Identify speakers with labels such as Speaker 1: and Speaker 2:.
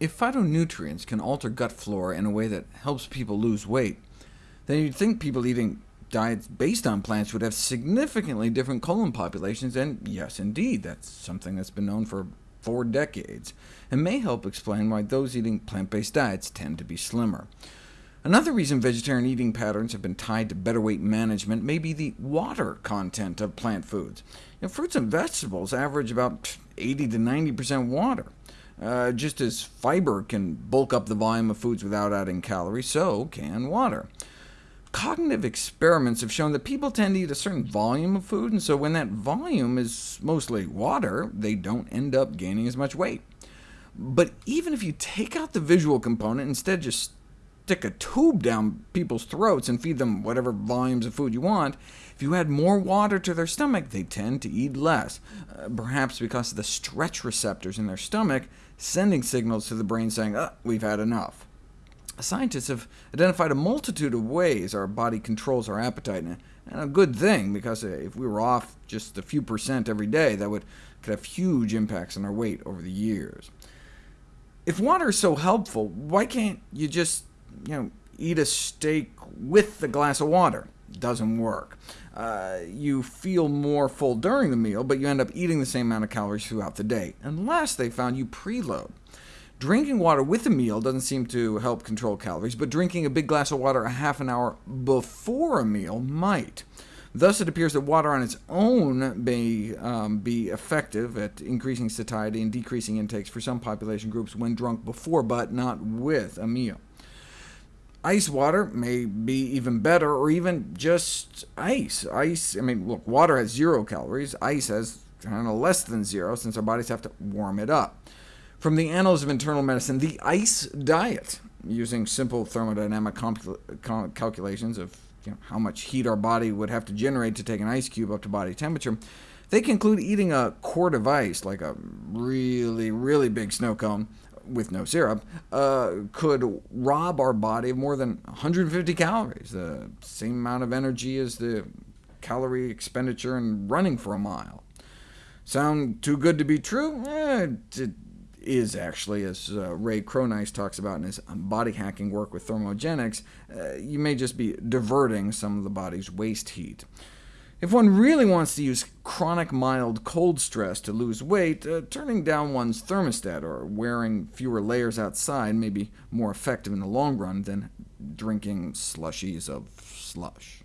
Speaker 1: If phytonutrients can alter gut flora in a way that helps people lose weight, then you'd think people eating diets based on plants would have significantly different colon populations, and yes, indeed, that's something that's been known for four decades, and may help explain why those eating plant-based diets tend to be slimmer. Another reason vegetarian eating patterns have been tied to better weight management may be the water content of plant foods. You know, fruits and vegetables average about 80 to 90% water. Uh, just as fiber can bulk up the volume of foods without adding calories, so can water. Cognitive experiments have shown that people tend to eat a certain volume of food, and so when that volume is mostly water, they don't end up gaining as much weight. But even if you take out the visual component, instead just stick a tube down people's throats and feed them whatever volumes of food you want, if you add more water to their stomach, they tend to eat less, uh, perhaps because of the stretch receptors in their stomach sending signals to the brain saying, oh, we've had enough. Scientists have identified a multitude of ways our body controls our appetite, and a good thing, because if we were off just a few percent every day, that would could have huge impacts on our weight over the years. If water is so helpful, why can't you just you know, eat a steak with the glass of water. Doesn't work. Uh, you feel more full during the meal, but you end up eating the same amount of calories throughout the day, unless they found you preload. Drinking water with a meal doesn't seem to help control calories, but drinking a big glass of water a half an hour before a meal might. Thus, it appears that water on its own may um, be effective at increasing satiety and decreasing intakes for some population groups when drunk before, but not with a meal. Ice water may be even better, or even just ice. Ice, I mean, look, water has zero calories. Ice has kind of less than zero, since our bodies have to warm it up. From the Annals of Internal Medicine, the ice diet, using simple thermodynamic calculations of you know, how much heat our body would have to generate to take an ice cube up to body temperature, they conclude eating a quart of ice, like a really, really big snow cone, with no syrup, uh, could rob our body of more than 150 calories, the same amount of energy as the calorie expenditure in running for a mile. Sound too good to be true? Eh, it is actually, as uh, Ray Cronise talks about in his body hacking work with thermogenics. Uh, you may just be diverting some of the body's waste heat. If one really wants to use chronic mild cold stress to lose weight, uh, turning down one's thermostat or wearing fewer layers outside may be more effective in the long run than drinking slushies of slush.